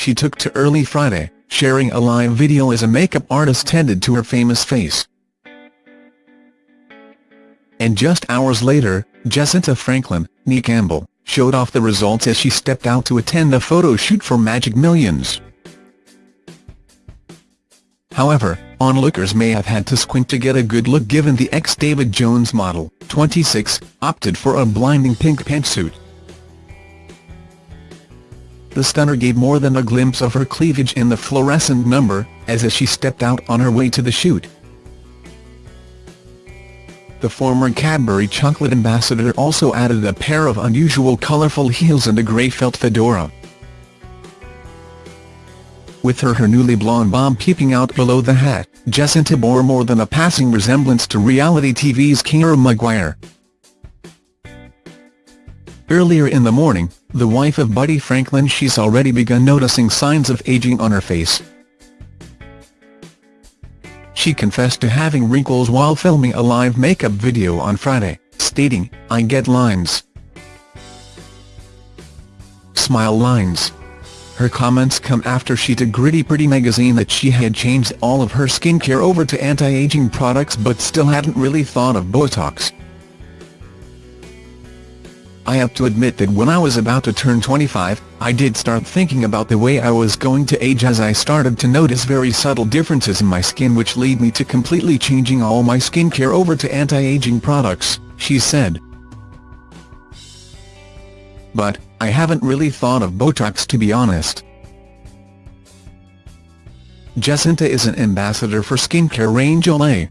she took to early Friday, sharing a live video as a makeup artist tended to her famous face. And just hours later, Jesinta Franklin, Nee Campbell, showed off the results as she stepped out to attend a photo shoot for Magic Millions. However, onlookers may have had to squint to get a good look given the ex-David Jones model, 26, opted for a blinding pink pantsuit. The stunner gave more than a glimpse of her cleavage in the fluorescent number, as as she stepped out on her way to the shoot. The former Cadbury chocolate ambassador also added a pair of unusual colourful heels and a grey felt fedora. With her her newly blonde bob peeping out below the hat, Jesinta bore more than a passing resemblance to reality TV's Keira Maguire. Earlier in the morning, the wife of Buddy Franklin she's already begun noticing signs of aging on her face. She confessed to having wrinkles while filming a live makeup video on Friday, stating, I get lines. Smile lines. Her comments come after she told Gritty Pretty magazine that she had changed all of her skincare over to anti-aging products but still hadn't really thought of Botox. I have to admit that when I was about to turn 25, I did start thinking about the way I was going to age as I started to notice very subtle differences in my skin which lead me to completely changing all my skincare over to anti-aging products, she said. But, I haven't really thought of Botox to be honest. Jesinta is an ambassador for skincare range Olay.